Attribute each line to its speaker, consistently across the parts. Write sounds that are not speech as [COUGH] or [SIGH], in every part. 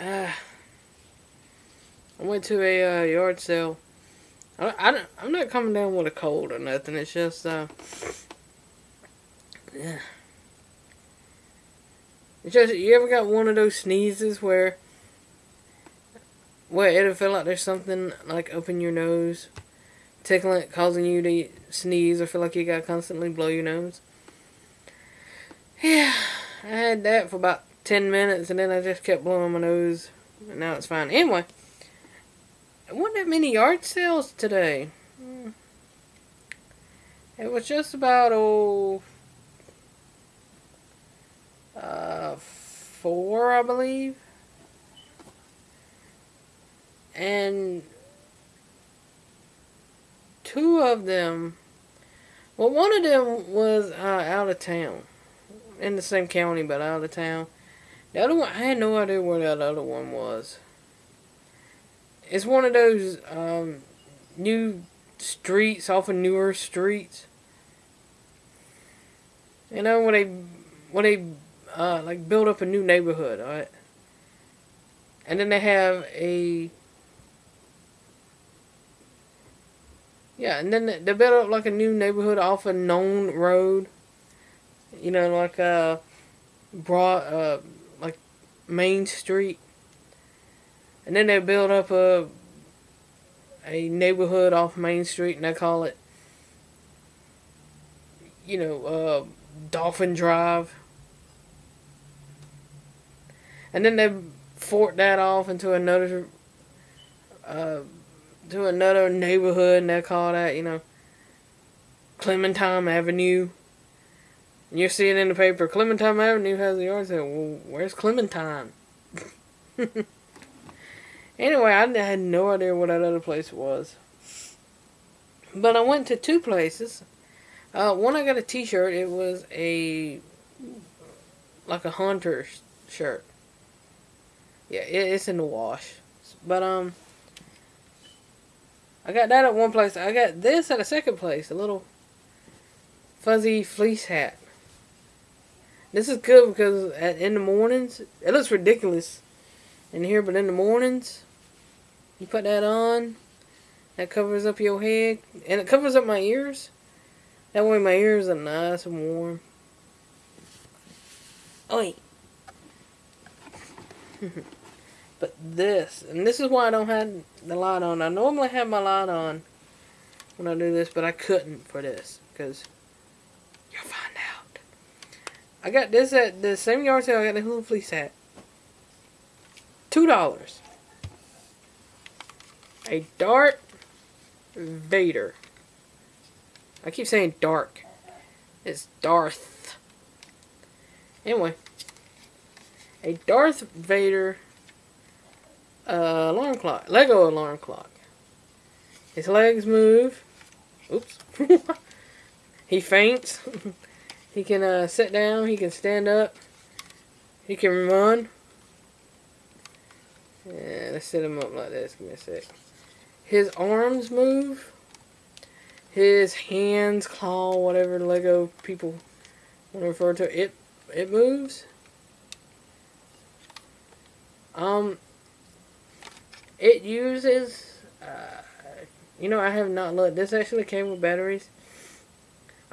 Speaker 1: uh, I went to a uh, yard sale. I, I I'm not coming down with a cold or nothing. It's just, uh, yeah. It's just, you ever got one of those sneezes where, where it'll feel like there's something like up in your nose, tickling, causing you to sneeze or feel like you gotta constantly blow your nose? Yeah, I had that for about 10 minutes and then I just kept blowing my nose and now it's fine. Anyway, there wasn't that many yard sales today. It was just about, oh, uh, four, I believe. And two of them, well, one of them was uh, out of town in the same county, but out of town. The other one, I had no idea where that other one was. It's one of those um, new streets off of newer streets. You know when they when they uh, like build up a new neighborhood, right? And then they have a yeah, and then they build up like a new neighborhood off a known road you know, like uh, broad, uh, Main Street, and then they build up a a neighborhood off Main Street, and they call it, you know, uh, Dolphin Drive, and then they fort that off into another, uh, to another neighborhood, and they call that, you know, Clementine Avenue. You see it in the paper. Clementine Avenue has a yard sale. Well, where's Clementine? [LAUGHS] anyway, I had no idea what that other place was. But I went to two places. Uh, one, I got a T-shirt. It was a like a hunter shirt. Yeah, it, it's in the wash. But um, I got that at one place. I got this at a second place. A little fuzzy fleece hat. This is good because at, in the mornings, it looks ridiculous in here, but in the mornings, you put that on, that covers up your head, and it covers up my ears. That way my ears are nice and warm. Oh, Oi. [LAUGHS] but this, and this is why I don't have the light on. I normally have my light on when I do this, but I couldn't for this, because you'll find out. I got this at the same yard sale I got the Hula Fleece hat. Two dollars. A Darth Vader. I keep saying dark. It's Darth. Anyway. A Darth Vader uh, alarm clock. Lego alarm clock. His legs move. Oops. [LAUGHS] he faints. [LAUGHS] He can uh, sit down. He can stand up. He can run. Yeah, let's set him up like this. Give me a sec. His arms move. His hands, claw, whatever Lego people want to refer to it. It moves. Um, it uses. Uh, you know, I have not looked. This actually came with batteries.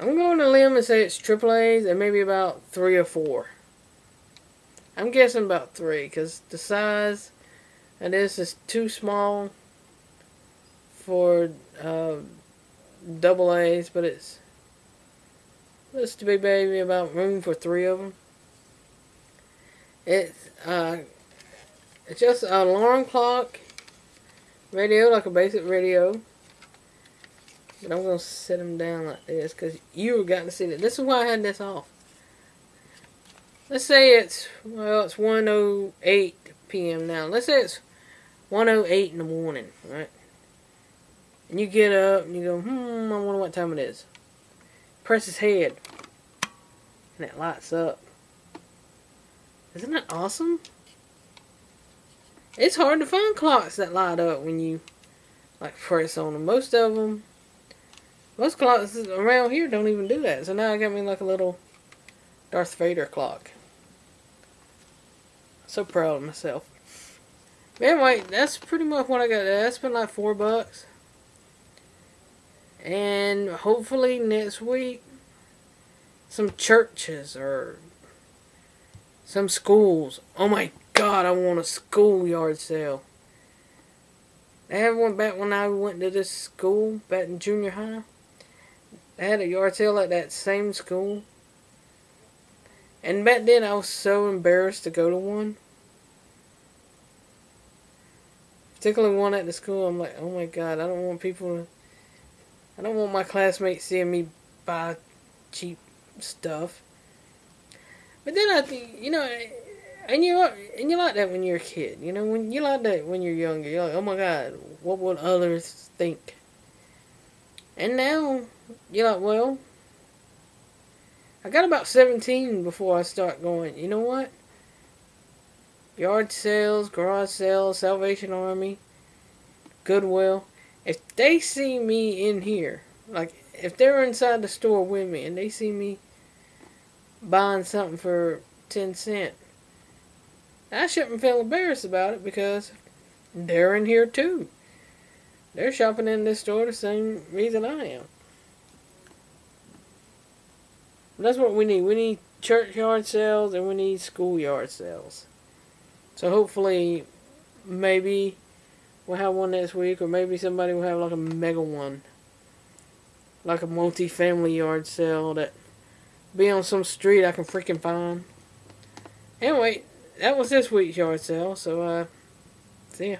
Speaker 1: I'm going to limb and say it's triple A's and maybe about three or four. I'm guessing about three because the size of this is too small for uh, double A's, but it's looks to be maybe about room for three of them. It's uh, it's just an alarm clock radio, like a basic radio. But I'm going to set them down like this because you got to see that. This is why I had this off. Let's say it's, well, it's 1.08 p.m. now. Let's say it's 1.08 in the morning, right? And you get up and you go, hmm, I wonder what time it is. Press his head. And it lights up. Isn't that awesome? It's hard to find clocks that light up when you like press on them. Most of them most clocks around here don't even do that. So now I got me like a little Darth Vader clock. So proud of myself. Anyway, that's pretty much what I got That's been like four bucks. And hopefully next week, some churches or some schools. Oh my god, I want a schoolyard sale. They had one back when I went to this school, back in junior high. They had a yard sale at that same school. And back then I was so embarrassed to go to one. Particularly one at the school, I'm like, oh my god, I don't want people to, I don't want my classmates seeing me buy cheap stuff. But then I think, you know, and you and you like that when you're a kid. You know, when you like that when you're younger. You're like, oh my god, what would others think? And now you're like, well, I got about 17 before I start going. You know what? yard sales, garage sales, Salvation Army, Goodwill. If they see me in here, like if they're inside the store with me and they see me buying something for 10 cent, I shouldn't feel embarrassed about it because they're in here too. They're shopping in this store the same reason I am. That's what we need. We need churchyard sales and we need schoolyard sales. So hopefully, maybe we'll have one next week, or maybe somebody will have like a mega one, like a multi-family yard sale that be on some street I can freaking find. Anyway, that was this week's yard sale. So, uh, see ya.